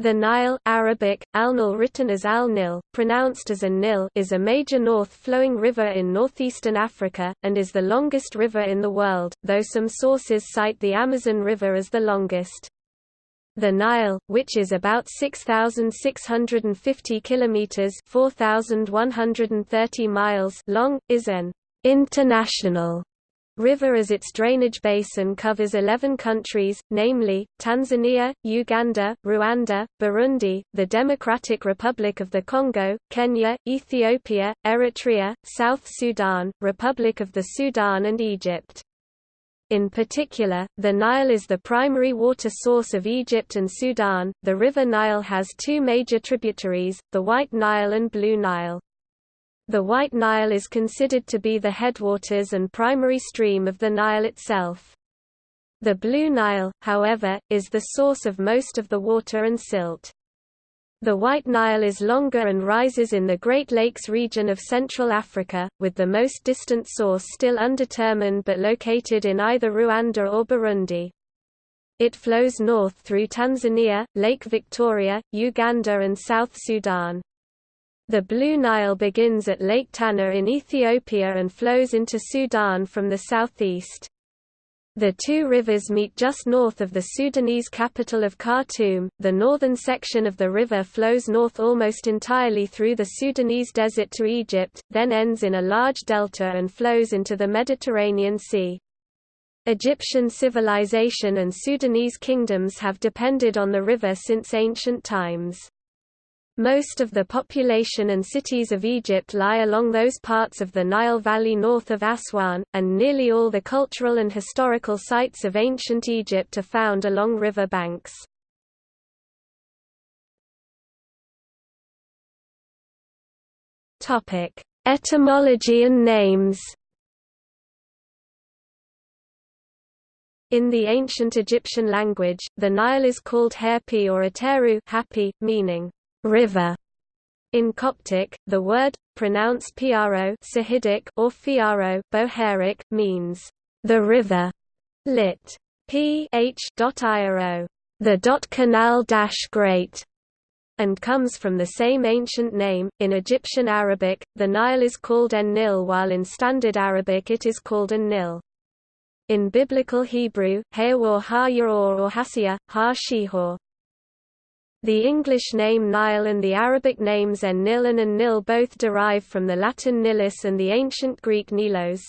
The Nile Arabic, al-Nil written as al-Nil, pronounced as a Nil is a major north-flowing river in northeastern Africa, and is the longest river in the world, though some sources cite the Amazon River as the longest. The Nile, which is about 6,650 kilometers (4,130 miles) long, is an international river as its drainage basin covers 11 countries, namely, Tanzania, Uganda, Rwanda, Burundi, the Democratic Republic of the Congo, Kenya, Ethiopia, Eritrea, South Sudan, Republic of the Sudan and Egypt. In particular, the Nile is the primary water source of Egypt and Sudan. The River Nile has two major tributaries, the White Nile and Blue Nile. The White Nile is considered to be the headwaters and primary stream of the Nile itself. The Blue Nile, however, is the source of most of the water and silt. The White Nile is longer and rises in the Great Lakes region of Central Africa, with the most distant source still undetermined but located in either Rwanda or Burundi. It flows north through Tanzania, Lake Victoria, Uganda and South Sudan. The Blue Nile begins at Lake Tana in Ethiopia and flows into Sudan from the southeast. The two rivers meet just north of the Sudanese capital of Khartoum. The northern section of the river flows north almost entirely through the Sudanese desert to Egypt, then ends in a large delta and flows into the Mediterranean Sea. Egyptian civilization and Sudanese kingdoms have depended on the river since ancient times. Most of the population and cities of Egypt lie along those parts of the Nile Valley north of Aswan, and nearly all the cultural and historical sites of ancient Egypt are found along river banks. Etymology and names In the ancient Egyptian language, the Nile is called Herpi or Ateru happy, meaning river. In Coptic, the word, pronounced piaro or fiaro Bohairic, means the river, lit. p h iro, the dot canal dash great, and comes from the same ancient name. In Egyptian Arabic, the Nile is called en-Nil while in Standard Arabic it is called an-Nil. In Biblical Hebrew, Hayawar ha-Yor or Hasiya, ha-Shihor. The English name Nile and the Arabic names En-Nil and An-Nil both derive from the Latin Nilus and the ancient Greek Nilos.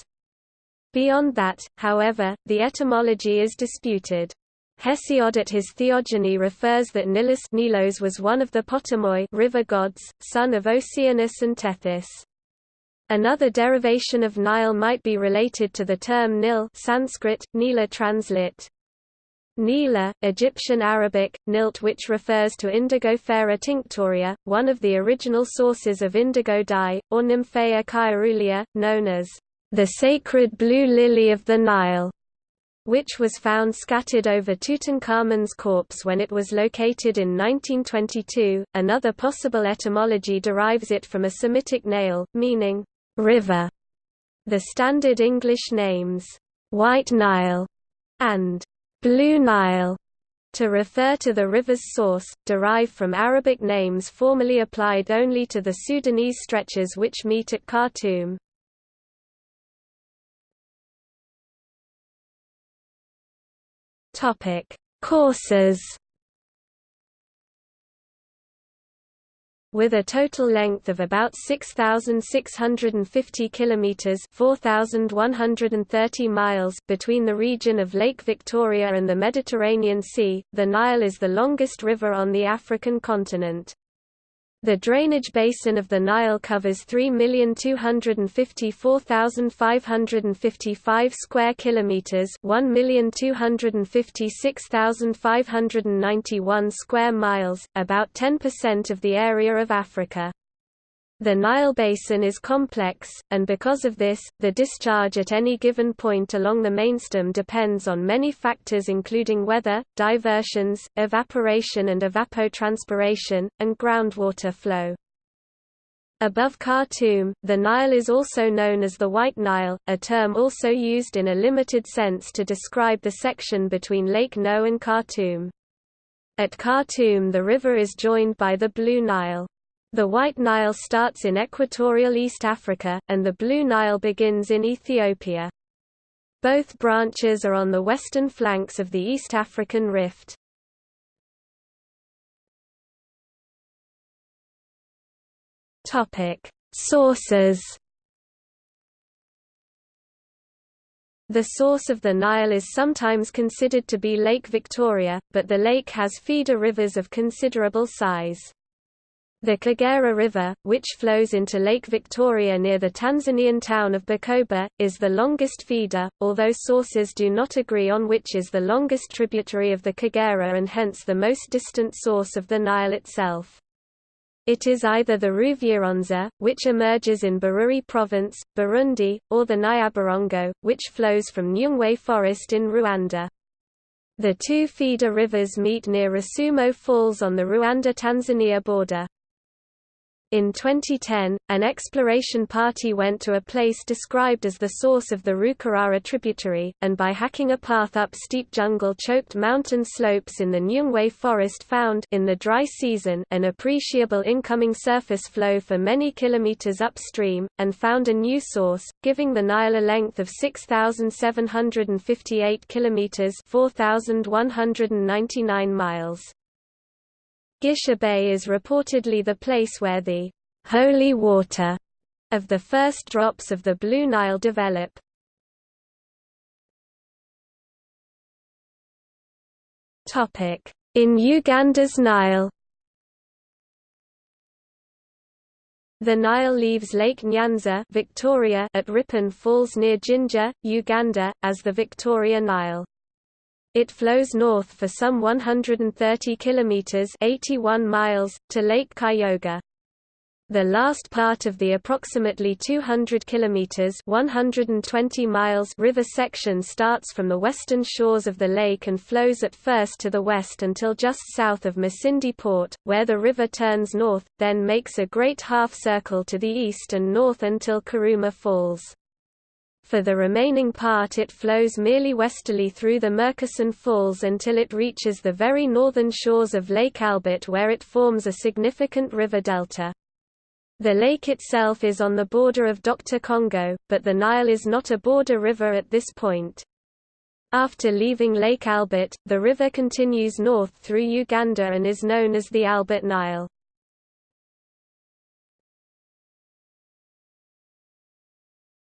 Beyond that, however, the etymology is disputed. Hesiod at his Theogony refers that Nilus Nilos was one of the Potamoi river gods, son of Oceanus and Tethys. Another derivation of Nile might be related to the term Nil Sanskrit, Nila translate, Nila, Egyptian Arabic, Nilt which refers to Indigofera tinctoria, one of the original sources of indigo dye, or Nymphaea caerulea, known as the sacred blue lily of the Nile, which was found scattered over Tutankhamun's corpse when it was located in 1922. Another possible etymology derives it from a Semitic nail, meaning river. The standard English names, White Nile and Blue Nile to refer to the river's source, derived from Arabic names formerly applied only to the Sudanese stretches which meet at Khartoum. Courses with a total length of about 6650 kilometers, 4130 miles between the region of Lake Victoria and the Mediterranean Sea. The Nile is the longest river on the African continent. The drainage basin of the Nile covers 3,254,555 square kilometers, 1,256,591 square miles, about 10% of the area of Africa. The Nile Basin is complex, and because of this, the discharge at any given point along the mainstem depends on many factors including weather, diversions, evaporation and evapotranspiration, and groundwater flow. Above Khartoum, the Nile is also known as the White Nile, a term also used in a limited sense to describe the section between Lake No and Khartoum. At Khartoum the river is joined by the Blue Nile. The White Nile starts in equatorial East Africa, and the Blue Nile begins in Ethiopia. Both branches are on the western flanks of the East African Rift. Sources The source of the Nile is sometimes considered to be Lake Victoria, but the lake has feeder rivers of considerable size. The Kagera River, which flows into Lake Victoria near the Tanzanian town of Bukoba, is the longest feeder, although sources do not agree on which is the longest tributary of the Kagera and hence the most distant source of the Nile itself. It is either the Ruvyironza, which emerges in Bururi Province, Burundi, or the Nyabarongo, which flows from Nyungwe Forest in Rwanda. The two feeder rivers meet near Rusumo Falls on the Rwanda-Tanzania border. In 2010, an exploration party went to a place described as the source of the Rukarara tributary, and by hacking a path up steep jungle-choked mountain slopes in the Nyungwe forest found in the dry season an appreciable incoming surface flow for many kilometers upstream, and found a new source, giving the Nile a length of 6,758 kilometers 4,199 miles. Gish Abay is reportedly the place where the holy water of the first drops of the Blue Nile develop. In Uganda's Nile The Nile leaves Lake Nyanza Victoria at Ripon Falls near Jinja, Uganda, as the Victoria Nile. It flows north for some 130 kilometers (81 miles) to Lake Kyoga. The last part of the approximately 200 kilometers (120 miles) river section starts from the western shores of the lake and flows at first to the west until just south of Masindi Port, where the river turns north, then makes a great half circle to the east and north until Karuma Falls. For the remaining part it flows merely westerly through the Murchison Falls until it reaches the very northern shores of Lake Albert where it forms a significant river delta. The lake itself is on the border of Dr. Congo, but the Nile is not a border river at this point. After leaving Lake Albert, the river continues north through Uganda and is known as the Albert Nile.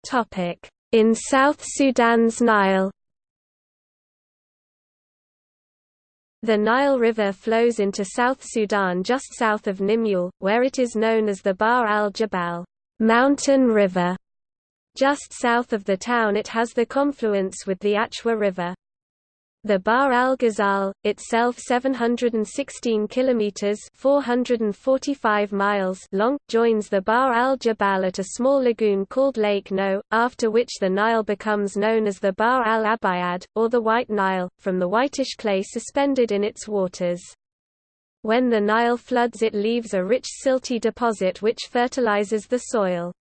Topic: in South Sudan's Nile The Nile River flows into South Sudan just south of Nimule, where it is known as the Bahr al-Jabal mountain river. Just south of the town it has the confluence with the Achwa River. The Bahr al-Ghazal, itself 716 kilometers (445 miles) long, joins the Bahr al-Jabal at a small lagoon called Lake No, after which the Nile becomes known as the Bahr al-Abayad or the White Nile, from the whitish clay suspended in its waters. When the Nile floods it leaves a rich silty deposit which fertilizes the soil.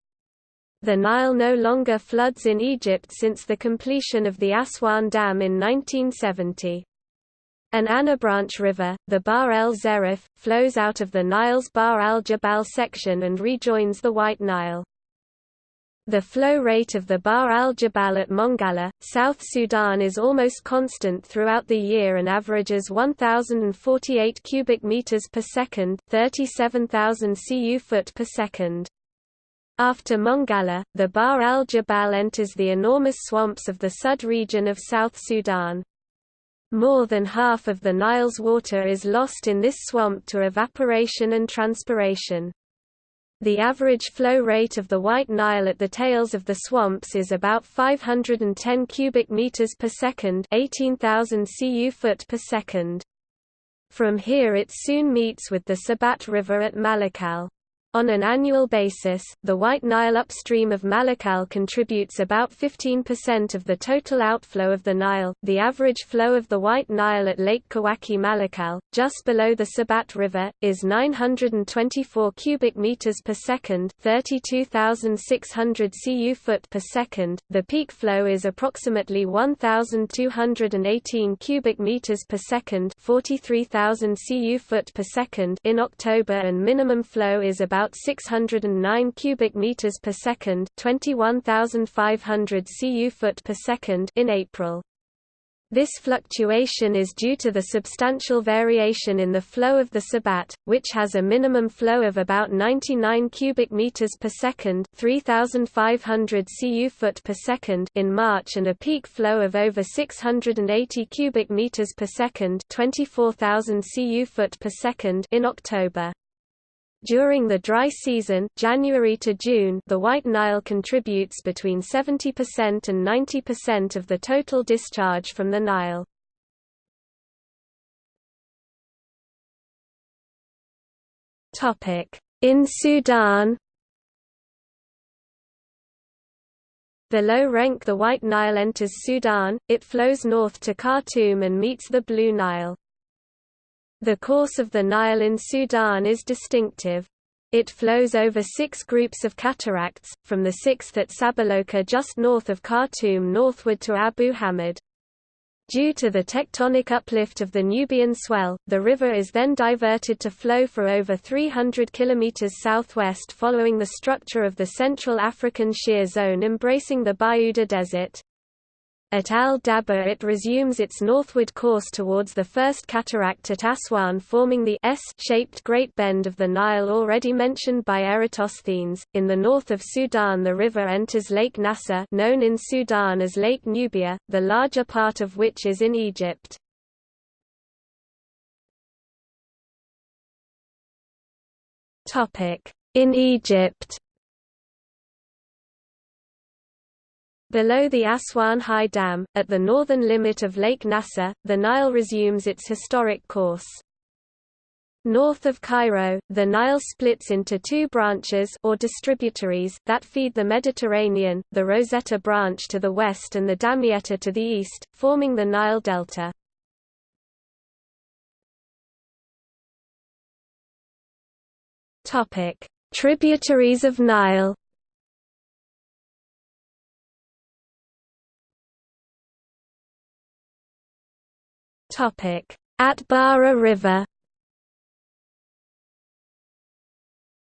The Nile no longer floods in Egypt since the completion of the Aswan Dam in 1970. An Anabranch river, the Bahr el Zerif, flows out of the Nile's Bahr al-Jabal section and rejoins the White Nile. The flow rate of the Bahr al-Jabal at Mongala, South Sudan is almost constant throughout the year and averages 1048 cubic meters per second, 37,000 cu foot per second. After Mongala, the Bahr al-Jabal enters the enormous swamps of the Sud region of South Sudan. More than half of the Nile's water is lost in this swamp to evaporation and transpiration. The average flow rate of the White Nile at the tails of the swamps is about 510 cubic meters per second, 18,000 cu foot per second. From here it soon meets with the Sabat River at Malakal. On an annual basis, the White Nile upstream of Malakal contributes about 15% of the total outflow of the Nile. The average flow of the White Nile at Lake Kawaki Malakal, just below the Sabat River, is 924 cubic meters per second, 32,600 cu foot per second. The peak flow is approximately 1,218 cubic meters per second, 43,000 cu foot per second in October, and minimum flow is about about 609 cubic meters per second, 21,500 cu foot per second in April. This fluctuation is due to the substantial variation in the flow of the Sabat, which has a minimum flow of about 99 cubic meters per second, 3500 cu foot per second in March and a peak flow of over 680 cubic meters per second, 24000 cu foot per second in October. During the dry season January to June, the White Nile contributes between 70% and 90% of the total discharge from the Nile. In Sudan Below Renk the White Nile enters Sudan, it flows north to Khartoum and meets the Blue Nile. The course of the Nile in Sudan is distinctive. It flows over six groups of cataracts, from the sixth at Sabaloka just north of Khartoum northward to Abu Hamad. Due to the tectonic uplift of the Nubian swell, the river is then diverted to flow for over 300 km southwest following the structure of the Central African Shear Zone embracing the Bayuda Desert. At Al Dabba it resumes its northward course towards the first cataract at Aswan forming the S-shaped Great Bend of the Nile already mentioned by Eratosthenes. In the north of Sudan the river enters Lake Nasser known in Sudan as Lake Nubia, the larger part of which is in Egypt. In Egypt Below the Aswan High Dam, at the northern limit of Lake Nasser, the Nile resumes its historic course. North of Cairo, the Nile splits into two branches or distributaries that feed the Mediterranean, the Rosetta branch to the west and the Damietta to the east, forming the Nile Delta. Tributaries of Nile Atbara River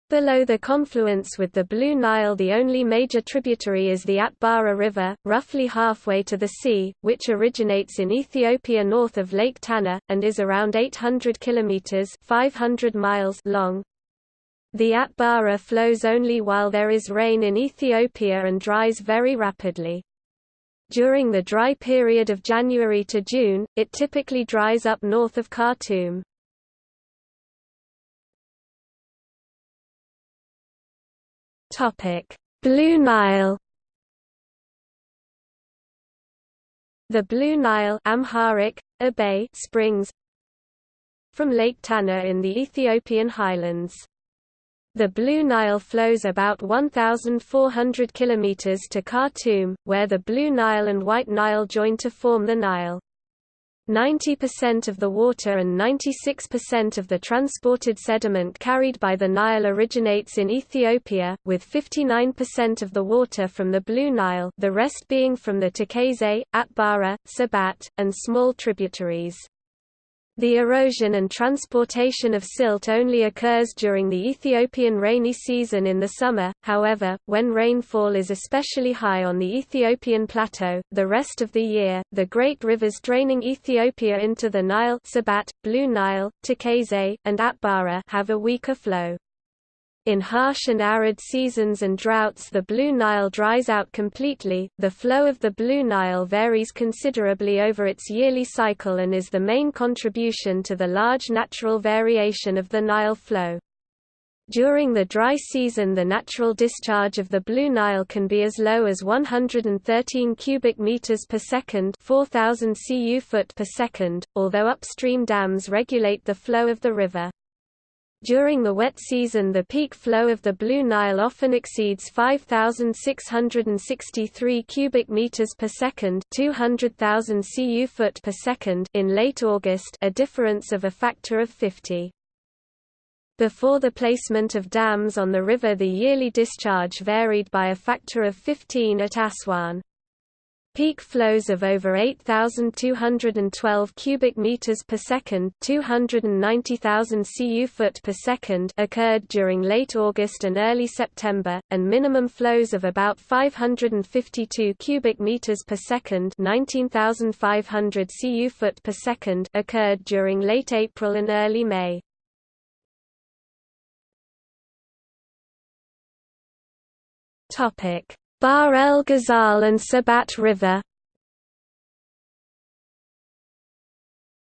Below the confluence with the Blue Nile the only major tributary is the Atbara River, roughly halfway to the sea, which originates in Ethiopia north of Lake Tana, and is around 800 kilometers 500 miles long. The Atbara flows only while there is rain in Ethiopia and dries very rapidly. During the dry period of January to June, it typically dries up north of Khartoum. Blue Nile The Blue Nile Amharic, Abay springs from Lake Tana in the Ethiopian highlands. The Blue Nile flows about 1,400 km to Khartoum, where the Blue Nile and White Nile join to form the Nile. 90% of the water and 96% of the transported sediment carried by the Nile originates in Ethiopia, with 59% of the water from the Blue Nile the rest being from the Tekeze, Atbara, Sabat, and small tributaries. The erosion and transportation of silt only occurs during the Ethiopian rainy season in the summer, however, when rainfall is especially high on the Ethiopian plateau, the rest of the year, the great rivers draining Ethiopia into the Nile Sabat, Blue Nile, Tekeze, and Atbara have a weaker flow. In harsh and arid seasons and droughts the Blue Nile dries out completely. The flow of the Blue Nile varies considerably over its yearly cycle and is the main contribution to the large natural variation of the Nile flow. During the dry season the natural discharge of the Blue Nile can be as low as 113 cubic meters per second, 4000 cu foot per second, although upstream dams regulate the flow of the river. During the wet season the peak flow of the Blue Nile often exceeds 5663 cubic meters per second, 200,000 cu foot per second in late August, a difference of a factor of 50. Before the placement of dams on the river the yearly discharge varied by a factor of 15 at Aswan. Peak flows of over 8212 cubic meters per second, 290,000 cu foot per second occurred during late August and early September, and minimum flows of about 552 cubic meters per second, 19,500 cu foot per second occurred during late April and early May. Topic Bahr el Ghazal and Sabat River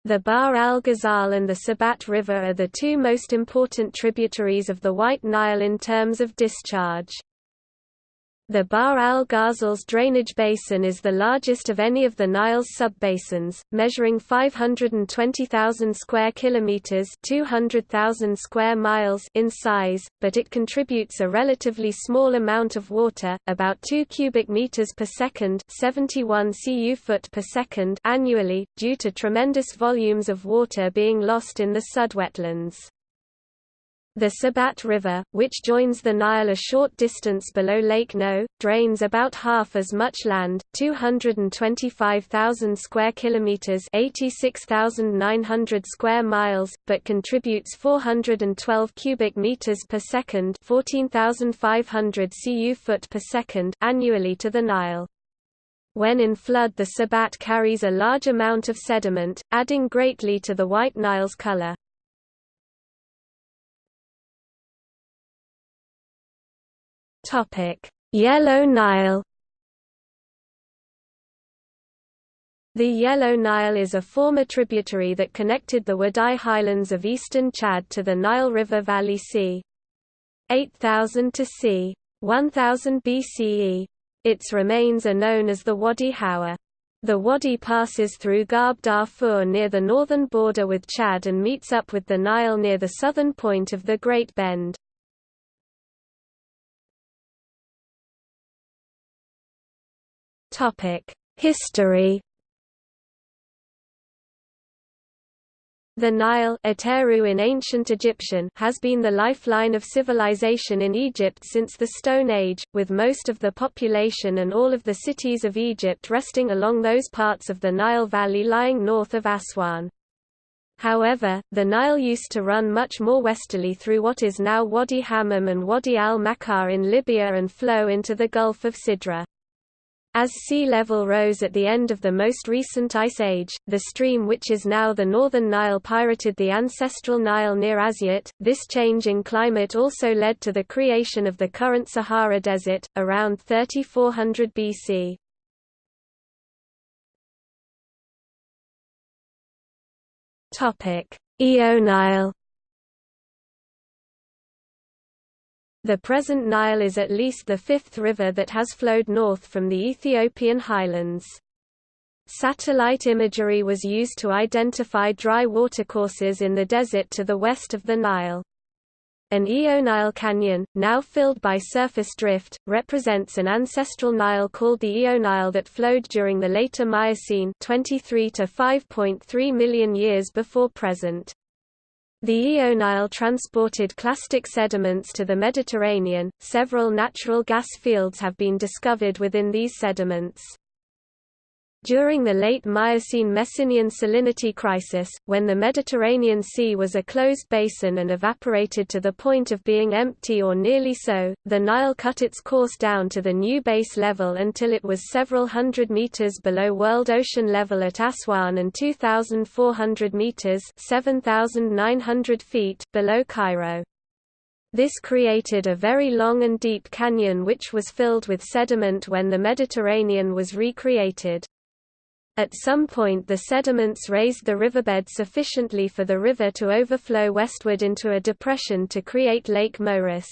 The Bahr el Ghazal and the Sabat River are the two most important tributaries of the White Nile in terms of discharge. The Bahr al Ghazal's drainage basin is the largest of any of the Nile's subbasins, measuring 520,000 square kilometers (200,000 square miles) in size, but it contributes a relatively small amount of water, about 2 cubic meters per second (71 cu foot per second) annually, due to tremendous volumes of water being lost in the sudwetlands. The Sabat River, which joins the Nile a short distance below Lake No, drains about half as much land, 225,000 square kilometers, 86,900 square miles, but contributes 412 cubic meters per second, 14,500 cu foot per second annually to the Nile. When in flood the Sabat carries a large amount of sediment, adding greatly to the White Nile's color. Topic: Yellow Nile. The Yellow Nile is a former tributary that connected the Wadai highlands of eastern Chad to the Nile River Valley c. 8000 to c. 1000 BCE. Its remains are known as the Wadi Hawa. The wadi passes through Gharb Darfur near the northern border with Chad and meets up with the Nile near the southern point of the Great Bend. History The Nile Ateru in ancient Egyptian has been the lifeline of civilization in Egypt since the Stone Age, with most of the population and all of the cities of Egypt resting along those parts of the Nile Valley lying north of Aswan. However, the Nile used to run much more westerly through what is now Wadi Hammam and Wadi al-Makar in Libya and flow into the Gulf of Sidra. As sea level rose at the end of the most recent ice age, the stream which is now the northern Nile pirated the ancestral Nile near Asyut. This change in climate also led to the creation of the current Sahara Desert, around 3400 BC. Eonile The present Nile is at least the fifth river that has flowed north from the Ethiopian highlands. Satellite imagery was used to identify dry watercourses in the desert to the west of the Nile. An Eonile canyon, now filled by surface drift, represents an ancestral Nile called the Eonile that flowed during the later Miocene 23 to 5.3 million years before present. The Eonile transported clastic sediments to the Mediterranean. Several natural gas fields have been discovered within these sediments. During the late Miocene Messinian salinity crisis, when the Mediterranean Sea was a closed basin and evaporated to the point of being empty or nearly so, the Nile cut its course down to the new base level until it was several hundred meters below world ocean level at Aswan and 2,400 meters 7,900 feet below Cairo. This created a very long and deep canyon which was filled with sediment when the Mediterranean was recreated. At some point the sediments raised the riverbed sufficiently for the river to overflow westward into a depression to create Lake Moeris.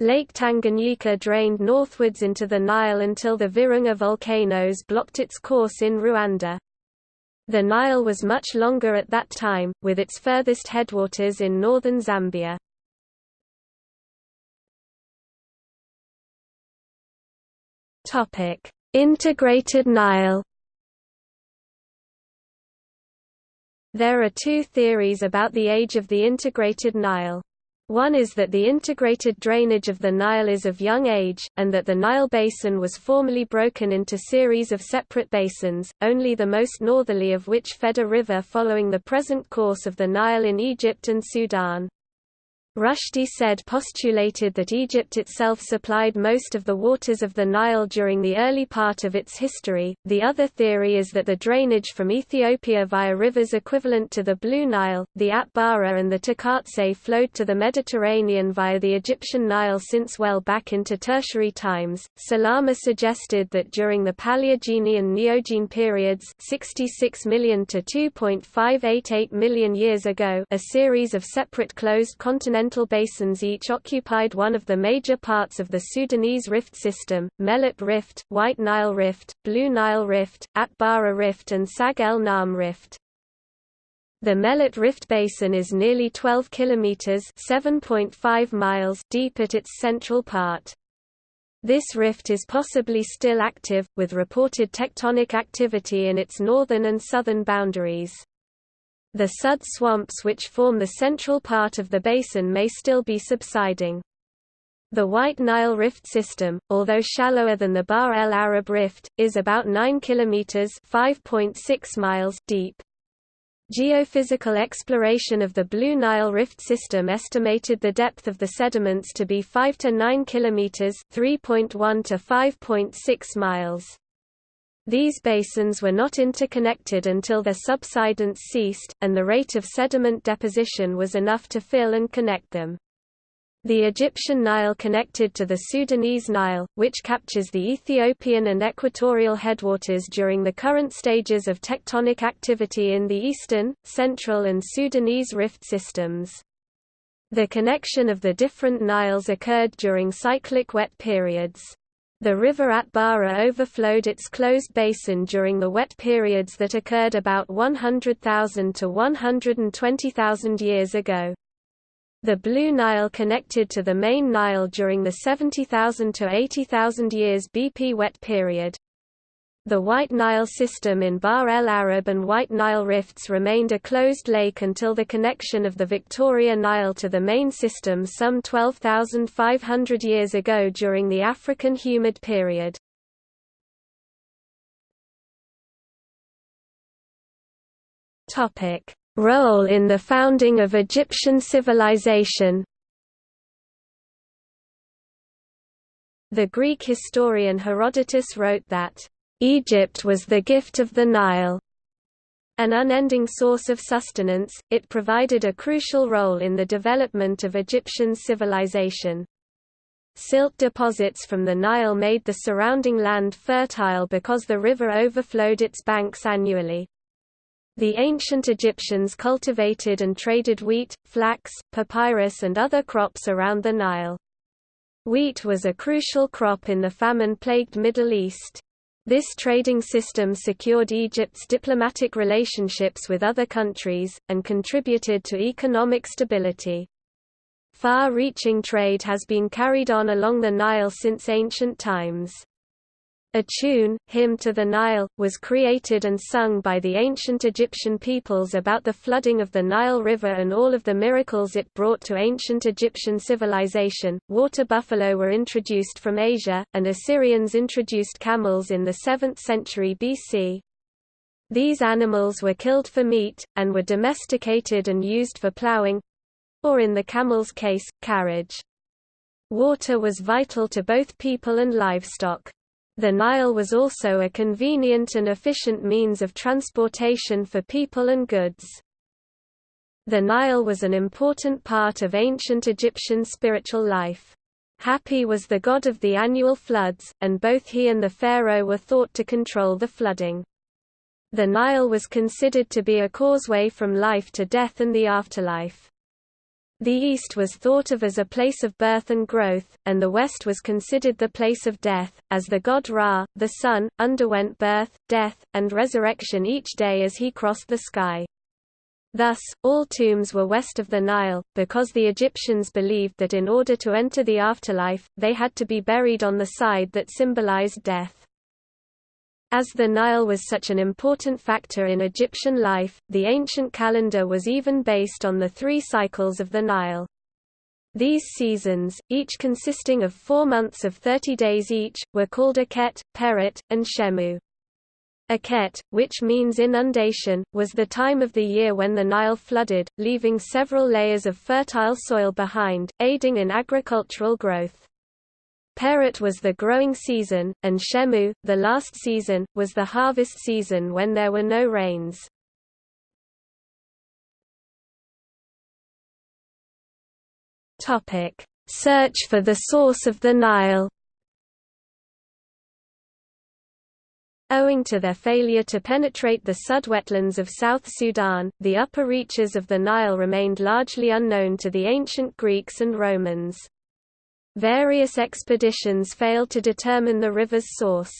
Lake Tanganyika drained northwards into the Nile until the Virunga volcanoes blocked its course in Rwanda. The Nile was much longer at that time, with its furthest headwaters in northern Zambia. Integrated Nile There are two theories about the age of the integrated Nile. One is that the integrated drainage of the Nile is of young age, and that the Nile basin was formerly broken into series of separate basins, only the most northerly of which fed a river following the present course of the Nile in Egypt and Sudan. Rushdi Said postulated that Egypt itself supplied most of the waters of the Nile during the early part of its history. The other theory is that the drainage from Ethiopia via rivers equivalent to the Blue Nile, the Atbara and the Tekeze flowed to the Mediterranean via the Egyptian Nile since well back into tertiary times. Salama suggested that during the Paleogene and Neogene periods, 66 million to 2.588 million years ago, a series of separate closed continental continental basins each occupied one of the major parts of the Sudanese rift system, Melut Rift, White Nile Rift, Blue Nile Rift, Atbara Rift and Sag el Naam Rift. The Melut Rift Basin is nearly 12 kilometers (7.5 miles) deep at its central part. This rift is possibly still active, with reported tectonic activity in its northern and southern boundaries. The sud swamps which form the central part of the basin may still be subsiding. The White Nile Rift system, although shallower than the Bahr el Arab Rift, is about 9 kilometers (5.6 miles) deep. Geophysical exploration of the Blue Nile Rift system estimated the depth of the sediments to be 5 to 9 kilometers (3.1 to 5.6 miles). These basins were not interconnected until their subsidence ceased, and the rate of sediment deposition was enough to fill and connect them. The Egyptian Nile connected to the Sudanese Nile, which captures the Ethiopian and equatorial headwaters during the current stages of tectonic activity in the eastern, central and Sudanese rift systems. The connection of the different Niles occurred during cyclic wet periods. The river Atbara overflowed its closed basin during the wet periods that occurred about 100,000 to 120,000 years ago. The Blue Nile connected to the main Nile during the 70,000 to 80,000 years BP wet period. The White Nile system in Bahr el Arab and White Nile rifts remained a closed lake until the connection of the Victoria Nile to the main system some 12,500 years ago during the African humid period. Role in the founding of Egyptian civilization The Greek historian Herodotus wrote that Egypt was the gift of the Nile. An unending source of sustenance, it provided a crucial role in the development of Egyptian civilization. Silt deposits from the Nile made the surrounding land fertile because the river overflowed its banks annually. The ancient Egyptians cultivated and traded wheat, flax, papyrus and other crops around the Nile. Wheat was a crucial crop in the famine-plagued Middle East. This trading system secured Egypt's diplomatic relationships with other countries, and contributed to economic stability. Far-reaching trade has been carried on along the Nile since ancient times. A tune, Hymn to the Nile, was created and sung by the ancient Egyptian peoples about the flooding of the Nile River and all of the miracles it brought to ancient Egyptian civilization. Water buffalo were introduced from Asia, and Assyrians introduced camels in the 7th century BC. These animals were killed for meat, and were domesticated and used for plowing or in the camel's case, carriage. Water was vital to both people and livestock. The Nile was also a convenient and efficient means of transportation for people and goods. The Nile was an important part of ancient Egyptian spiritual life. Hapi was the god of the annual floods, and both he and the pharaoh were thought to control the flooding. The Nile was considered to be a causeway from life to death and the afterlife. The east was thought of as a place of birth and growth, and the west was considered the place of death, as the god Ra, the sun, underwent birth, death, and resurrection each day as he crossed the sky. Thus, all tombs were west of the Nile, because the Egyptians believed that in order to enter the afterlife, they had to be buried on the side that symbolized death. As the Nile was such an important factor in Egyptian life, the ancient calendar was even based on the three cycles of the Nile. These seasons, each consisting of four months of 30 days each, were called Akhet, Peret, and Shemu. Akhet, which means inundation, was the time of the year when the Nile flooded, leaving several layers of fertile soil behind, aiding in agricultural growth. Peret was the growing season, and Shemu, the last season, was the harvest season when there were no rains. Search for the source of the Nile Owing to their failure to penetrate the sud-wetlands of South Sudan, the upper reaches of the Nile remained largely unknown to the ancient Greeks and Romans. Various expeditions failed to determine the river's source.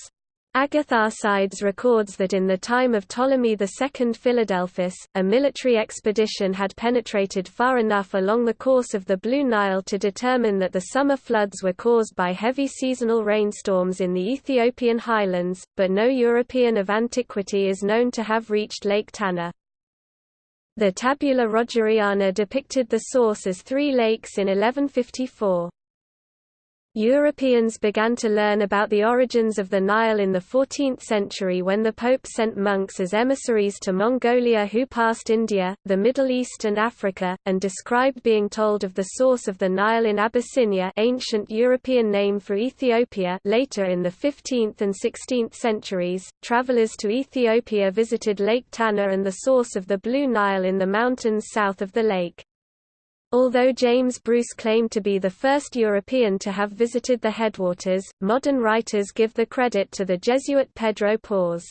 Agatharchides records that in the time of Ptolemy II Philadelphus, a military expedition had penetrated far enough along the course of the Blue Nile to determine that the summer floods were caused by heavy seasonal rainstorms in the Ethiopian highlands, but no European of antiquity is known to have reached Lake Tana. The Tabula Rogeriana depicted the source as three lakes in 1154. Europeans began to learn about the origins of the Nile in the 14th century when the Pope sent monks as emissaries to Mongolia who passed India, the Middle East and Africa, and described being told of the source of the Nile in Abyssinia ancient European name for Ethiopia later in the 15th and 16th centuries, travelers to Ethiopia visited Lake Tana and the source of the Blue Nile in the mountains south of the lake. Although James Bruce claimed to be the first European to have visited the headwaters, modern writers give the credit to the Jesuit Pedro Porres.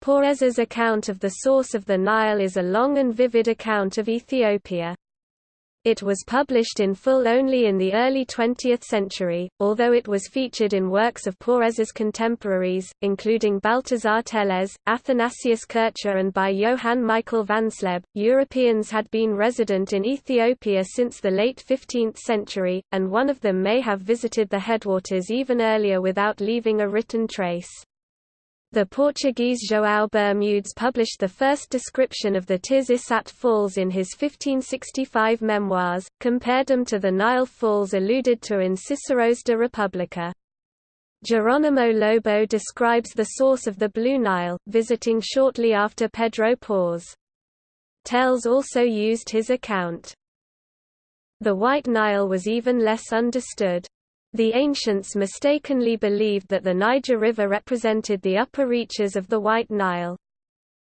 Porres's account of the source of the Nile is a long and vivid account of Ethiopia. It was published in full only in the early 20th century, although it was featured in works of Porres's contemporaries, including Balthasar Tellez, Athanasius Kircher and by Johann Michael Vansleb. Europeans had been resident in Ethiopia since the late 15th century, and one of them may have visited the headwaters even earlier without leaving a written trace. The Portuguese João Bermudes published the first description of the Tiz Isat Falls in his 1565 memoirs, compared them to the Nile Falls alluded to in Cicero's De Republica. Geronimo Lobo describes the source of the Blue Nile, visiting shortly after Pedro Porres. Tellez also used his account. The White Nile was even less understood. The ancients mistakenly believed that the Niger River represented the upper reaches of the White Nile.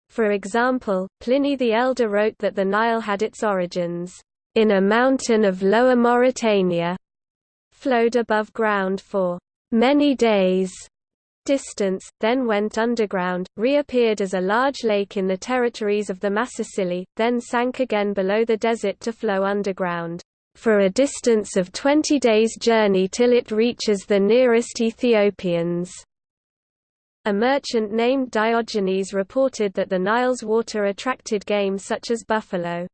For example, Pliny the Elder wrote that the Nile had its origins in a mountain of Lower Mauritania, flowed above ground for many days distance, then went underground, reappeared as a large lake in the territories of the Massassili, then sank again below the desert to flow underground for a distance of 20 days' journey till it reaches the nearest Ethiopians. A merchant named Diogenes reported that the Nile's water attracted game such as buffalo.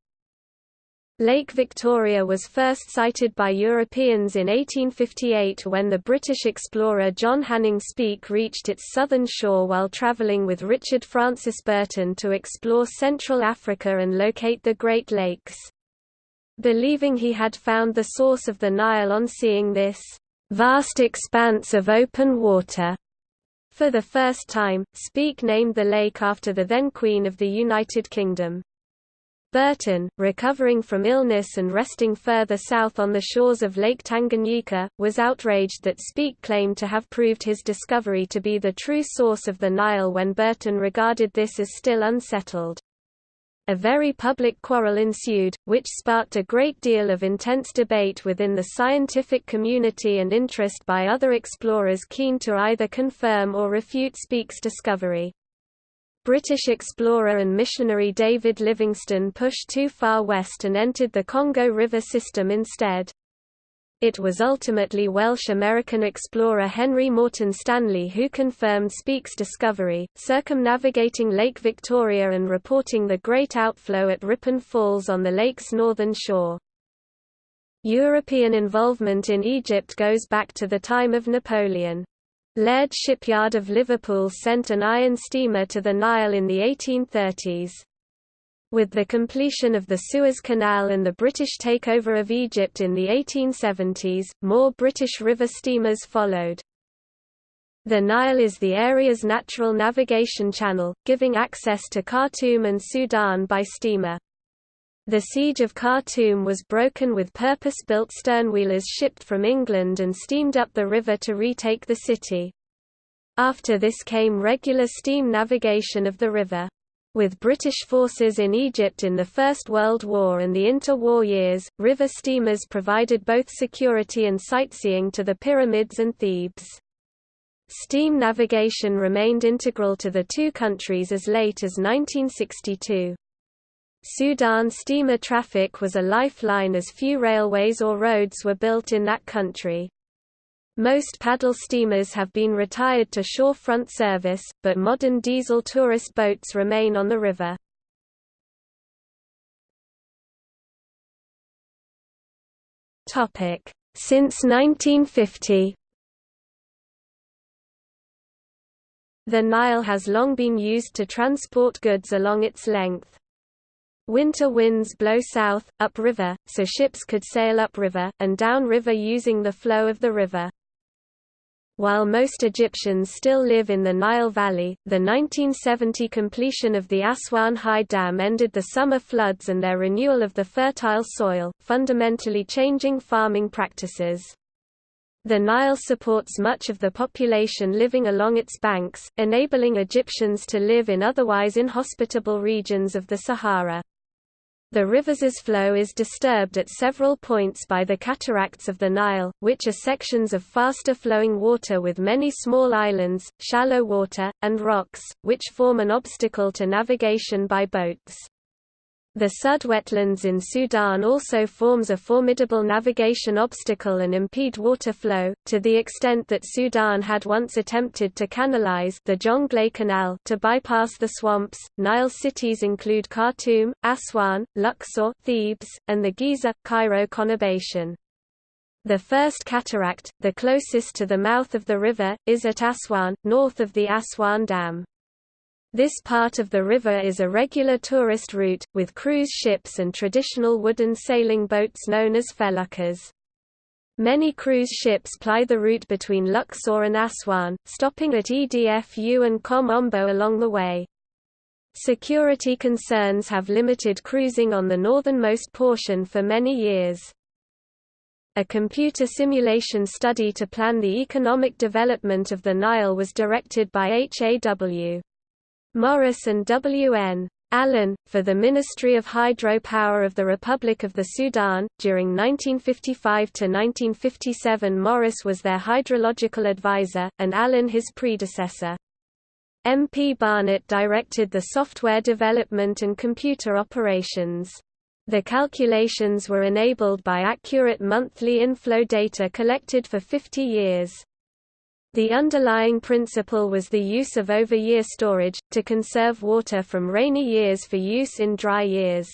Lake Victoria was first sighted by Europeans in 1858 when the British explorer John Hanning Speke reached its southern shore while travelling with Richard Francis Burton to explore Central Africa and locate the Great Lakes believing he had found the source of the Nile on seeing this vast expanse of open water. For the first time, Speke named the lake after the then Queen of the United Kingdom. Burton, recovering from illness and resting further south on the shores of Lake Tanganyika, was outraged that Speke claimed to have proved his discovery to be the true source of the Nile when Burton regarded this as still unsettled. A very public quarrel ensued, which sparked a great deal of intense debate within the scientific community and interest by other explorers keen to either confirm or refute Speke's discovery. British explorer and missionary David Livingstone pushed too far west and entered the Congo River system instead. It was ultimately Welsh-American explorer Henry Morton Stanley who confirmed Speke's discovery, circumnavigating Lake Victoria and reporting the great outflow at Ripon Falls on the lake's northern shore. European involvement in Egypt goes back to the time of Napoleon. Laird Shipyard of Liverpool sent an iron steamer to the Nile in the 1830s. With the completion of the Suez Canal and the British takeover of Egypt in the 1870s, more British river steamers followed. The Nile is the area's natural navigation channel, giving access to Khartoum and Sudan by steamer. The siege of Khartoum was broken with purpose-built sternwheelers shipped from England and steamed up the river to retake the city. After this came regular steam navigation of the river. With British forces in Egypt in the First World War and the interwar years, river steamers provided both security and sightseeing to the pyramids and Thebes. Steam navigation remained integral to the two countries as late as 1962. Sudan steamer traffic was a lifeline as few railways or roads were built in that country. Most paddle steamers have been retired to shorefront service, but modern diesel tourist boats remain on the river. Since 1950 The Nile has long been used to transport goods along its length. Winter winds blow south, upriver, so ships could sail upriver, and downriver using the flow of the river. While most Egyptians still live in the Nile Valley, the 1970 completion of the Aswan High Dam ended the summer floods and their renewal of the fertile soil, fundamentally changing farming practices. The Nile supports much of the population living along its banks, enabling Egyptians to live in otherwise inhospitable regions of the Sahara. The river's flow is disturbed at several points by the cataracts of the Nile, which are sections of faster flowing water with many small islands, shallow water, and rocks, which form an obstacle to navigation by boats. The Sud wetlands in Sudan also forms a formidable navigation obstacle and impede water flow, to the extent that Sudan had once attempted to canalize the Jonglei Canal to bypass the swamps. Nile cities include Khartoum, Aswan, Luxor, Thebes, and the Giza, Cairo conurbation. The first cataract, the closest to the mouth of the river, is at Aswan, north of the Aswan Dam. This part of the river is a regular tourist route, with cruise ships and traditional wooden sailing boats known as feluccas. Many cruise ships ply the route between Luxor and Aswan, stopping at Edfu and Kom Ombo along the way. Security concerns have limited cruising on the northernmost portion for many years. A computer simulation study to plan the economic development of the Nile was directed by HAW. Morris and W. N. Allen, for the Ministry of Hydropower of the Republic of the Sudan. During 1955 to 1957, Morris was their hydrological advisor, and Allen his predecessor. MP Barnett directed the software development and computer operations. The calculations were enabled by accurate monthly inflow data collected for 50 years. The underlying principle was the use of over-year storage, to conserve water from rainy years for use in dry years.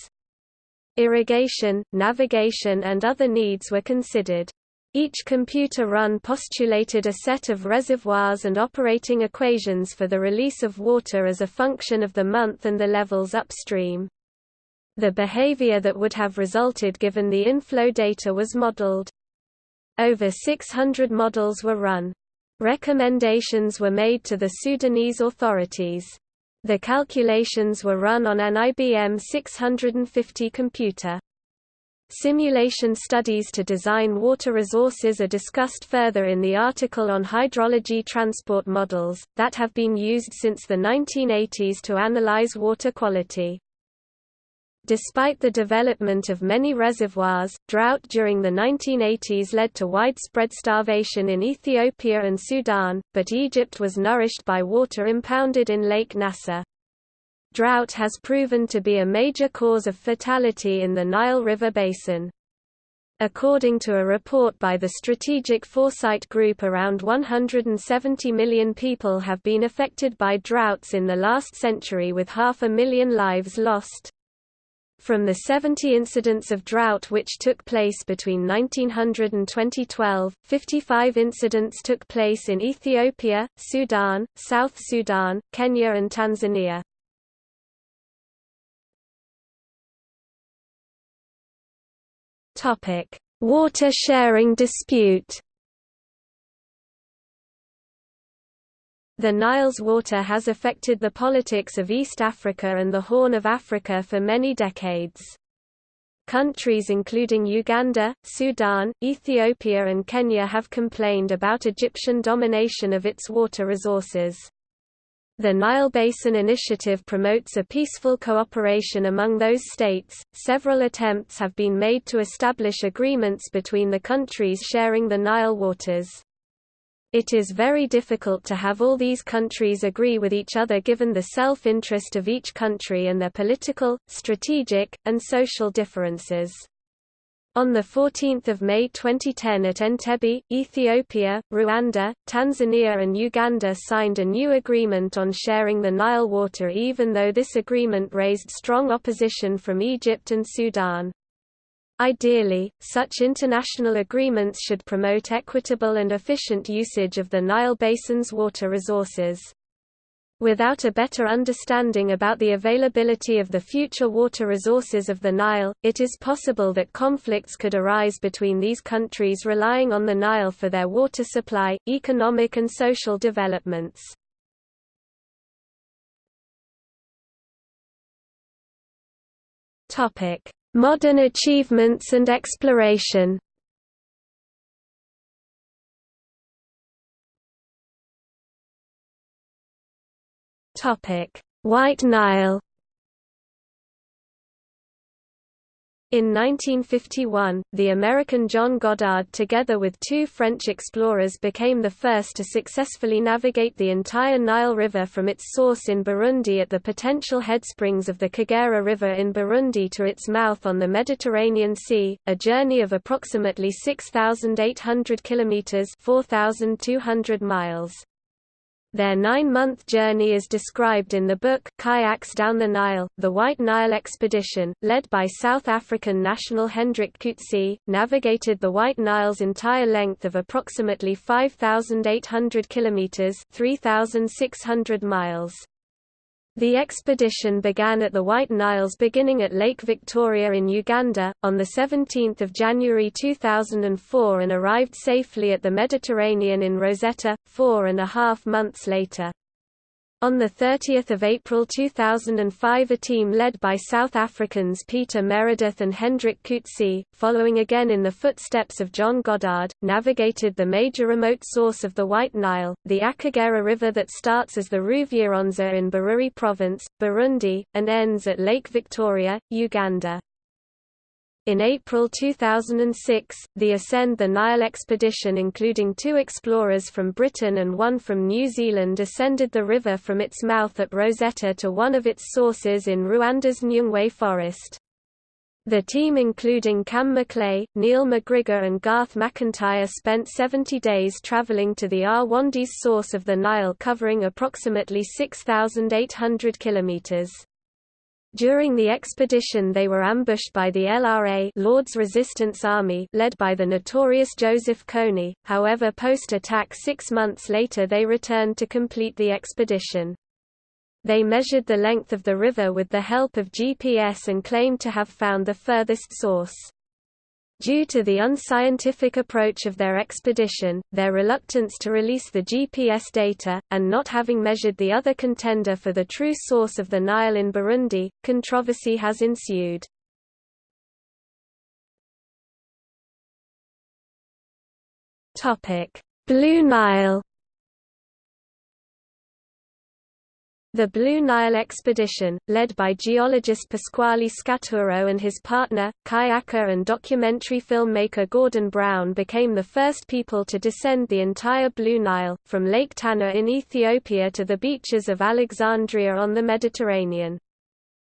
Irrigation, navigation and other needs were considered. Each computer run postulated a set of reservoirs and operating equations for the release of water as a function of the month and the levels upstream. The behavior that would have resulted given the inflow data was modeled. Over 600 models were run. Recommendations were made to the Sudanese authorities. The calculations were run on an IBM 650 computer. Simulation studies to design water resources are discussed further in the article on hydrology transport models, that have been used since the 1980s to analyze water quality. Despite the development of many reservoirs, drought during the 1980s led to widespread starvation in Ethiopia and Sudan, but Egypt was nourished by water impounded in Lake Nasser. Drought has proven to be a major cause of fatality in the Nile River basin. According to a report by the Strategic Foresight Group around 170 million people have been affected by droughts in the last century with half a million lives lost. From the 70 incidents of drought which took place between 1900 and 2012, 55 incidents took place in Ethiopia, Sudan, South Sudan, Kenya and Tanzania. Water sharing dispute The Nile's water has affected the politics of East Africa and the Horn of Africa for many decades. Countries including Uganda, Sudan, Ethiopia and Kenya have complained about Egyptian domination of its water resources. The Nile Basin Initiative promotes a peaceful cooperation among those states. Several attempts have been made to establish agreements between the countries sharing the Nile waters. It is very difficult to have all these countries agree with each other given the self-interest of each country and their political, strategic, and social differences. On 14 May 2010 at Entebbe, Ethiopia, Rwanda, Tanzania and Uganda signed a new agreement on sharing the Nile water even though this agreement raised strong opposition from Egypt and Sudan. Ideally, such international agreements should promote equitable and efficient usage of the Nile Basin's water resources. Without a better understanding about the availability of the future water resources of the Nile, it is possible that conflicts could arise between these countries relying on the Nile for their water supply, economic and social developments. Topic: Modern achievements and exploration. White Nile In 1951, the American John Goddard together with two French explorers became the first to successfully navigate the entire Nile River from its source in Burundi at the potential headsprings of the Kagera River in Burundi to its mouth on the Mediterranean Sea, a journey of approximately 6,800 kilometers (4,200 miles). Their nine-month journey is described in the book Kayaks Down the Nile, The White Nile Expedition, led by South African national Hendrik Coetzee, navigated the White Nile's entire length of approximately 5,800 kilometers (3,600 miles). The expedition began at the White Niles beginning at Lake Victoria in Uganda, on 17 January 2004 and arrived safely at the Mediterranean in Rosetta, four and a half months later. On 30 April 2005 a team led by South Africans Peter Meredith and Hendrik Coetzee, following again in the footsteps of John Goddard, navigated the major remote source of the White Nile, the Akagera River that starts as the Ruvyironza in Bururi Province, Burundi, and ends at Lake Victoria, Uganda. In April 2006, the Ascend the Nile expedition including two explorers from Britain and one from New Zealand ascended the river from its mouth at Rosetta to one of its sources in Rwanda's Nyungwe forest. The team including Cam McLeay, Neil McGrigor and Garth McIntyre spent 70 days travelling to the Rwandi's source of the Nile covering approximately 6,800 kilometres. During the expedition they were ambushed by the LRA Lord's Resistance Army led by the notorious Joseph Kony, however post-attack six months later they returned to complete the expedition. They measured the length of the river with the help of GPS and claimed to have found the furthest source. Due to the unscientific approach of their expedition, their reluctance to release the GPS data, and not having measured the other contender for the true source of the Nile in Burundi, controversy has ensued. Blue Nile The Blue Nile expedition, led by geologist Pasquale Scaturo and his partner, kayaker and documentary filmmaker Gordon Brown became the first people to descend the entire Blue Nile, from Lake Tana in Ethiopia to the beaches of Alexandria on the Mediterranean.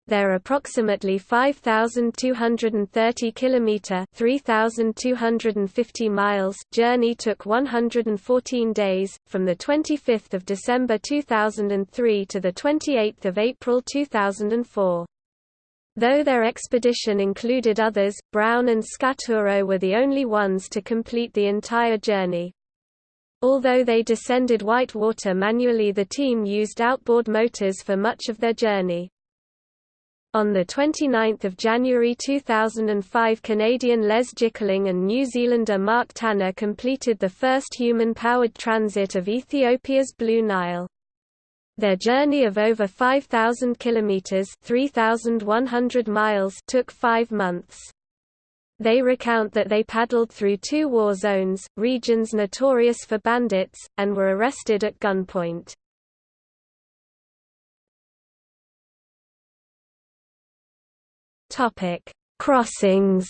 Their approximately 5230 kilometer (3250 miles) journey took 114 days from the 25th of December 2003 to the 28th of April 2004. Though their expedition included others, Brown and Scaturo were the only ones to complete the entire journey. Although they descended Whitewater manually the team used outboard motors for much of their journey. On 29 January 2005 Canadian Les Jickling and New Zealander Mark Tanner completed the first human-powered transit of Ethiopia's Blue Nile. Their journey of over 5,000 kilometers (3,100 miles) took five months. They recount that they paddled through two war zones, regions notorious for bandits, and were arrested at gunpoint. Topic: Crossings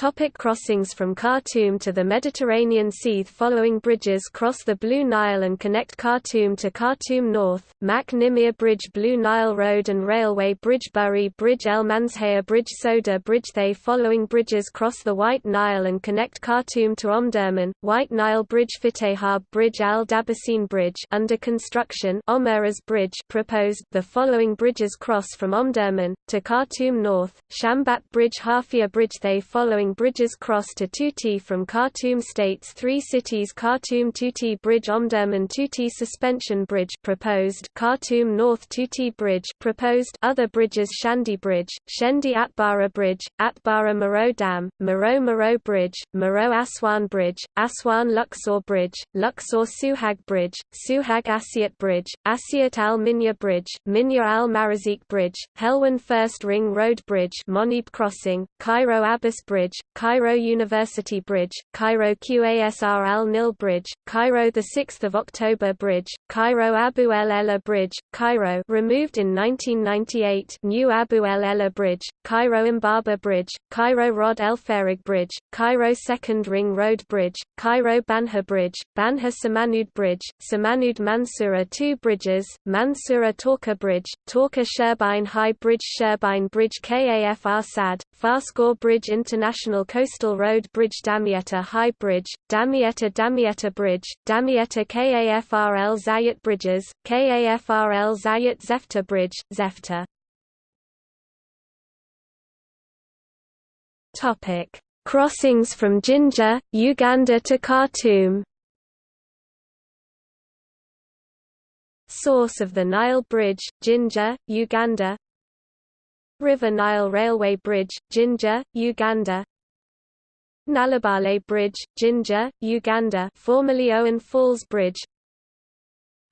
Topic crossings From Khartoum to the Mediterranean Sea following bridges cross the Blue Nile and connect Khartoum to Khartoum North, Mak Nimir Bridge Blue Nile Road and Railway Bridge Burri Bridge El Manshaya Bridge Soda Bridge They following bridges cross the White Nile and connect Khartoum to Omdurman, White Nile Bridge Fitihab Bridge Al Dabasin Bridge under construction Omeras Bridge proposed. The following bridges cross from Omdurman, to Khartoum North, Shambat Bridge Hafia Bridge They following bridges cross to Tuti from Khartoum states three cities Khartoum Tuti Bridge Omdurman Tuti Suspension Bridge proposed Khartoum North Tuti Bridge proposed other bridges Shendi Bridge, Shendi Atbara Bridge, Atbara Maro Dam, Maro Maro Bridge, Maro Aswan Bridge, Aswan Luxor Bridge, Luxor Suhag Bridge, Suhag Asiat Bridge, Asiat Al Minya Bridge, Minya Al Marazik Bridge, Helwan First Ring Road Bridge Monib Crossing, Cairo Abbas Bridge, Cairo University Bridge, Cairo Qasr Al Nil Bridge, Cairo the 6th of October Bridge, Cairo Abu El Ela Bridge, Cairo removed in 1998 New Abu El Ela Bridge, Cairo Imbaba Bridge, Cairo Rod El Farag Bridge, Cairo Second Ring Road Bridge, Cairo Banha Bridge, Banha Samanud Bridge, Samanud Mansoura Two Bridges, Mansoura Torka Bridge, Torka Sherbine High Bridge Sherbine Bridge Kaf Arsad, Faraskur Bridge International Coastal Road Bridge Damietta High Bridge, Damietta Damietta Bridge, Damietta Kafrl Zayat Bridges, Kafrl Zayat Zefta Bridge, Zefta. Crossings from Jinja, Uganda to Khartoum. Source of the Nile Bridge, Jinja, Uganda River Nile Railway Bridge, Jinja, Uganda Nalubaale Bridge, Jinja, Uganda formerly Owen Falls Bridge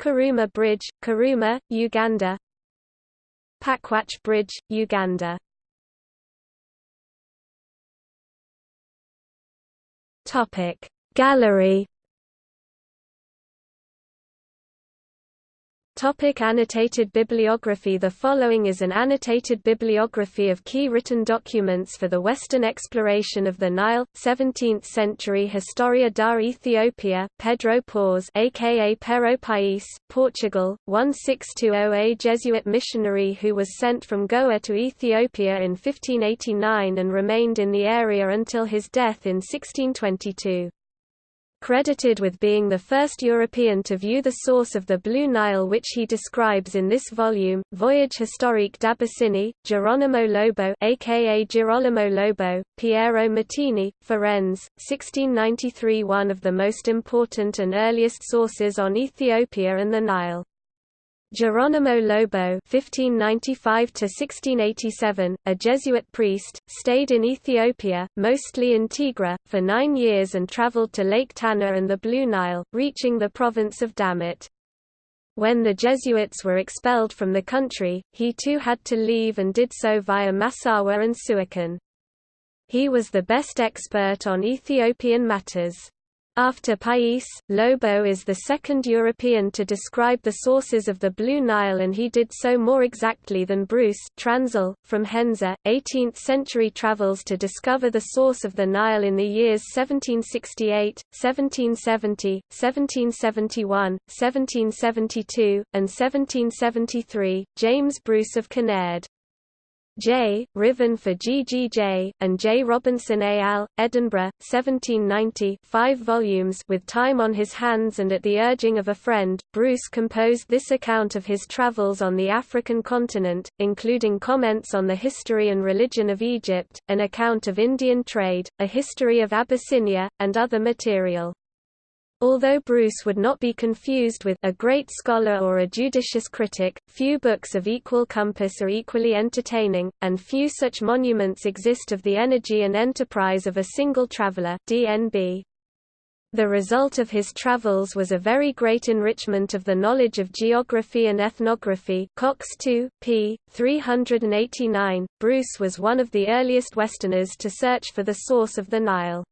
Karuma Bridge, Karuma, Uganda Pakwach Bridge, Uganda Gallery Topic annotated bibliography The following is an annotated bibliography of key written documents for the Western exploration of the Nile, 17th-century Historia da Ethiopia, Pedro Páez aka Pero País, Portugal, 1620 A Jesuit missionary who was sent from Goa to Ethiopia in 1589 and remained in the area until his death in 1622 credited with being the first European to view the source of the Blue Nile which he describes in this volume, Voyage historique d'Abyssinie, Geronimo Lobo aka Girolamo Lobo, Piero Martini, Firenze, 1693 one of the most important and earliest sources on Ethiopia and the Nile. Geronimo Lobo (1595–1687), a Jesuit priest, stayed in Ethiopia, mostly in Tigre, for nine years and traveled to Lake Tana and the Blue Nile, reaching the province of Damot. When the Jesuits were expelled from the country, he too had to leave and did so via Massawa and Suakin. He was the best expert on Ethiopian matters. After Pais, Lobo is the second European to describe the sources of the Blue Nile and he did so more exactly than Bruce Transl, from Henze, 18th-century travels to discover the source of the Nile in the years 1768, 1770, 1771, 1772, and 1773, James Bruce of Kinnaird. J. Ruthven for GGJ, and J. Robinson et al., Edinburgh, 1790 5 volumes with time on his hands and at the urging of a friend, Bruce composed this account of his travels on the African continent, including comments on the history and religion of Egypt, an account of Indian trade, a history of Abyssinia, and other material. Although Bruce would not be confused with a great scholar or a judicious critic, few books of equal compass are equally entertaining, and few such monuments exist of the energy and enterprise of a single traveler DNB. The result of his travels was a very great enrichment of the knowledge of geography and ethnography Cox 2, p. 389. Bruce was one of the earliest Westerners to search for the source of the Nile.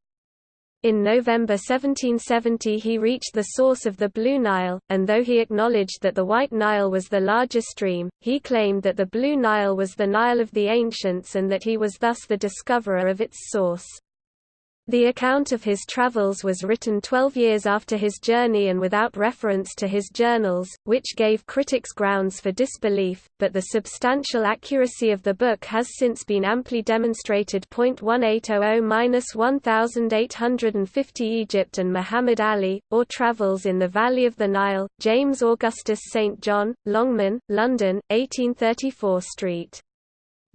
In November 1770 he reached the source of the Blue Nile, and though he acknowledged that the White Nile was the larger stream, he claimed that the Blue Nile was the Nile of the ancients and that he was thus the discoverer of its source. The account of his travels was written twelve years after his journey and without reference to his journals, which gave critics grounds for disbelief, but the substantial accuracy of the book has since been amply demonstrated. 1800-1850 Egypt and Muhammad Ali, or Travels in the Valley of the Nile, James Augustus St. John, Longman, London, 1834 Street.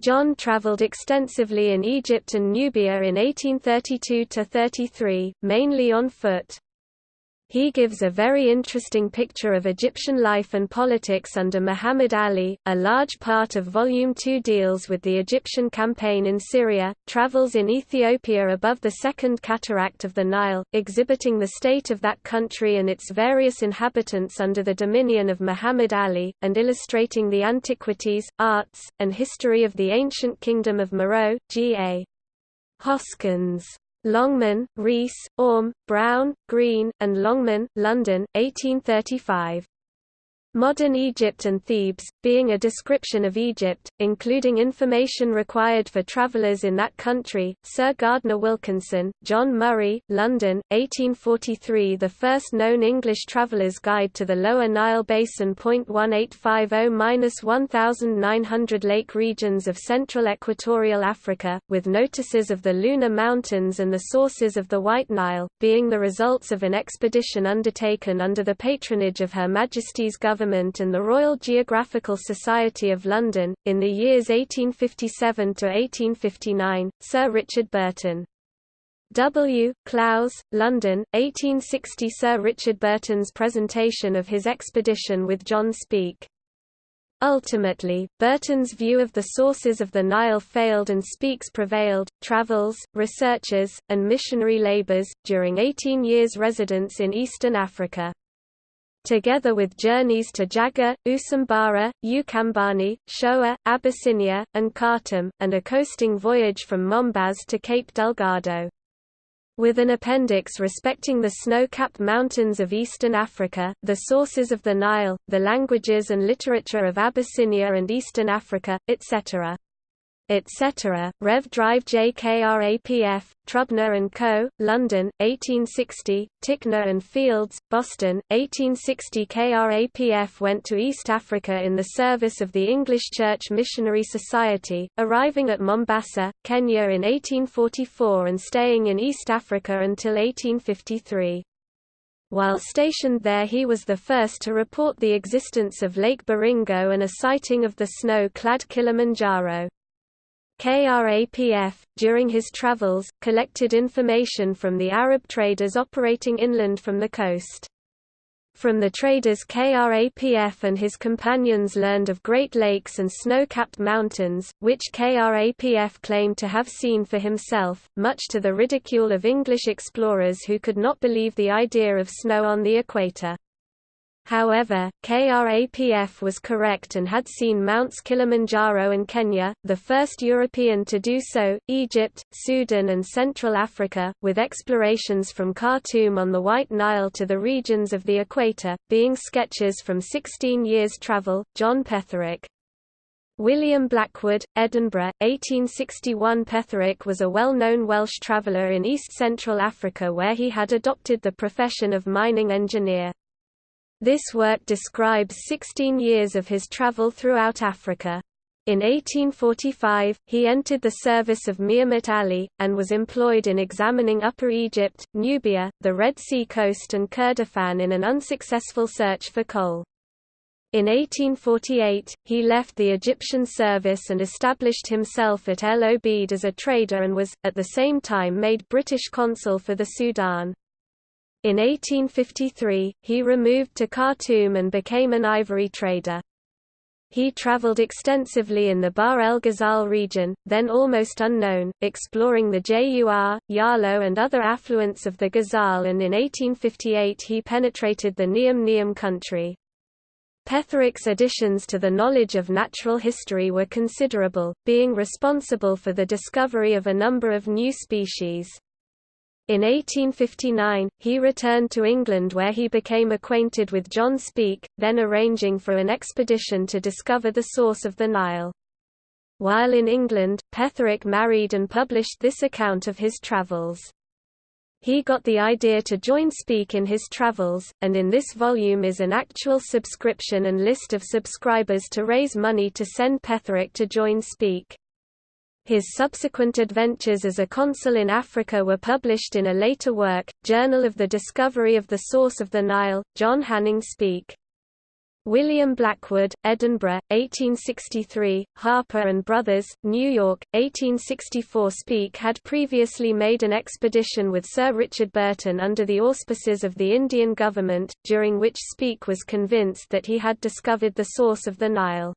John travelled extensively in Egypt and Nubia in 1832–33, mainly on foot. He gives a very interesting picture of Egyptian life and politics under Muhammad Ali. A large part of Volume 2 deals with the Egyptian campaign in Syria, travels in Ethiopia above the Second Cataract of the Nile, exhibiting the state of that country and its various inhabitants under the dominion of Muhammad Ali, and illustrating the antiquities, arts, and history of the ancient kingdom of Meroe. G.A. Hoskins Longman, Rees, Orme, Brown, Green, and Longman, London, 1835. Modern Egypt and Thebes, being a description of Egypt, including information required for travelers in that country, Sir Gardner Wilkinson, John Murray, London, 1843 The first known English traveller's guide to the Lower Nile Basin. 1850-1900 Lake regions of central equatorial Africa, with notices of the Lunar Mountains and the sources of the White Nile, being the results of an expedition undertaken under the patronage of Her Majesty's government Government and the Royal Geographical Society of London. In the years 1857 to 1859, Sir Richard Burton W. Clowes, London, 1860 Sir Richard Burton's presentation of his expedition with John Speke. Ultimately, Burton's view of the sources of the Nile failed and Speke's prevailed. Travels, researches, and missionary labors, during 18 years' residence in eastern Africa together with journeys to Jaga, Usambara, Ukambani, Shoa, Abyssinia, and Khartoum, and a coasting voyage from Mombaz to Cape Delgado. With an appendix respecting the snow-capped mountains of eastern Africa, the sources of the Nile, the languages and literature of Abyssinia and eastern Africa, etc etc. Rev. Drive JKRAPF, Trubner Co., London, 1860, Ticknor and Fields, Boston, 1860 KRAPF went to East Africa in the service of the English Church Missionary Society, arriving at Mombasa, Kenya in 1844 and staying in East Africa until 1853. While stationed there he was the first to report the existence of Lake Baringo and a sighting of the snow-clad Kilimanjaro. KRAPF, during his travels, collected information from the Arab traders operating inland from the coast. From the traders KRAPF and his companions learned of Great Lakes and snow-capped mountains, which KRAPF claimed to have seen for himself, much to the ridicule of English explorers who could not believe the idea of snow on the equator. However, KRAPF was correct and had seen Mounts Kilimanjaro and Kenya, the first European to do so, Egypt, Sudan and Central Africa, with explorations from Khartoum on the White Nile to the regions of the equator, being sketches from 16 years' travel. John Petherick William Blackwood, Edinburgh, 1861 Petherick was a well-known Welsh traveller in east-central Africa where he had adopted the profession of mining engineer. This work describes 16 years of his travel throughout Africa. In 1845, he entered the service of Mehemet Ali, and was employed in examining Upper Egypt, Nubia, the Red Sea coast and Kurdistan in an unsuccessful search for coal. In 1848, he left the Egyptian service and established himself at El Obeid as a trader and was, at the same time made British consul for the Sudan. In 1853, he removed to Khartoum and became an ivory trader. He traveled extensively in the Bahr el Ghazal region, then almost unknown, exploring the Jur, Yalo and other affluents of the Ghazal and in 1858 he penetrated the Niam Niam country. Petherick's additions to the knowledge of natural history were considerable, being responsible for the discovery of a number of new species. In 1859, he returned to England where he became acquainted with John Speke, then arranging for an expedition to discover the source of the Nile. While in England, Petherick married and published this account of his travels. He got the idea to join Speke in his travels, and in this volume is an actual subscription and list of subscribers to raise money to send Petherick to join Speke. His subsequent adventures as a consul in Africa were published in a later work, Journal of the Discovery of the Source of the Nile, John Hanning Speke. William Blackwood, Edinburgh, 1863, Harper and Brothers, New York, 1864 Speke had previously made an expedition with Sir Richard Burton under the auspices of the Indian government, during which Speke was convinced that he had discovered the source of the Nile.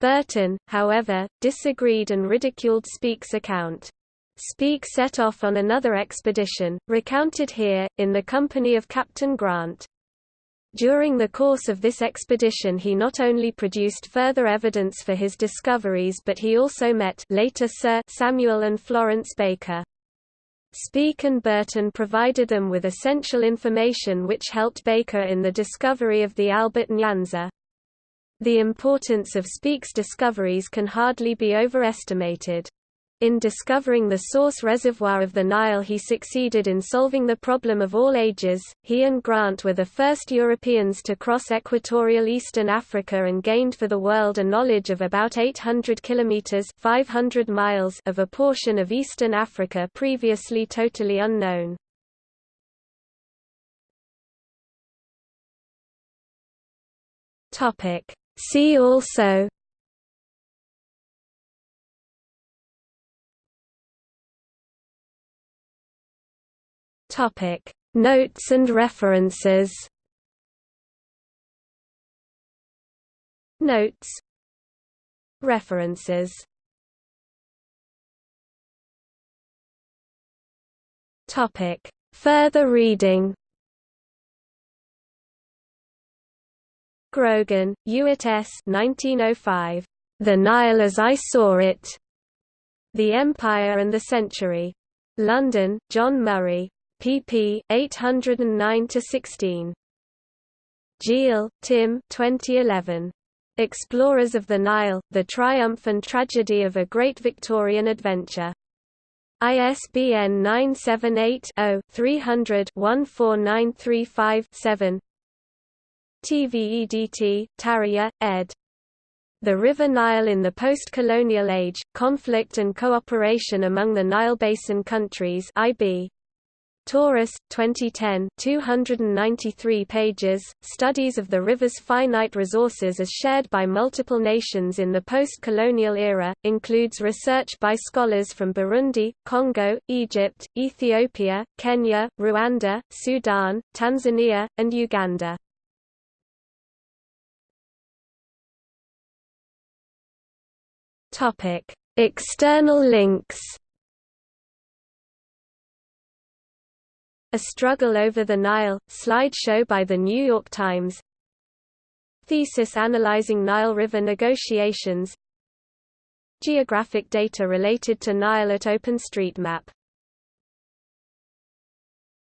Burton, however, disagreed and ridiculed Speke's account. Speke set off on another expedition, recounted here, in the company of Captain Grant. During the course of this expedition he not only produced further evidence for his discoveries but he also met later Sir Samuel and Florence Baker. Speke and Burton provided them with essential information which helped Baker in the discovery of the Albert Nyanza. The importance of Speke's discoveries can hardly be overestimated. In discovering the source reservoir of the Nile he succeeded in solving the problem of all ages. He and Grant were the first Europeans to cross equatorial eastern Africa and gained for the world a knowledge of about 800 kilometers (500 miles) of a portion of eastern Africa previously totally unknown. Topic: See also. Topic. Notes and references. Notes. References. Topic. Further reading Grogan, Ewart S. 1905. The Nile as I Saw It. The Empire and the Century. London, John Murray. pp. 809–16. Jeal, Tim 2011. Explorers of the Nile, The Triumph and Tragedy of a Great Victorian Adventure. ISBN 978 0 300 14935 7 TVEDT, Tarrier, ed. The River Nile in the Post-Colonial Age, Conflict and Cooperation Among the Nile Basin Countries IB. Tauris, 2010 293 pages, Studies of the river's finite resources as shared by multiple nations in the post-colonial era, includes research by scholars from Burundi, Congo, Egypt, Ethiopia, Kenya, Rwanda, Sudan, Tanzania, and Uganda. Topic: External links. A Struggle Over the Nile, slideshow by The New York Times. Thesis analyzing Nile River negotiations. Geographic data related to Nile at OpenStreetMap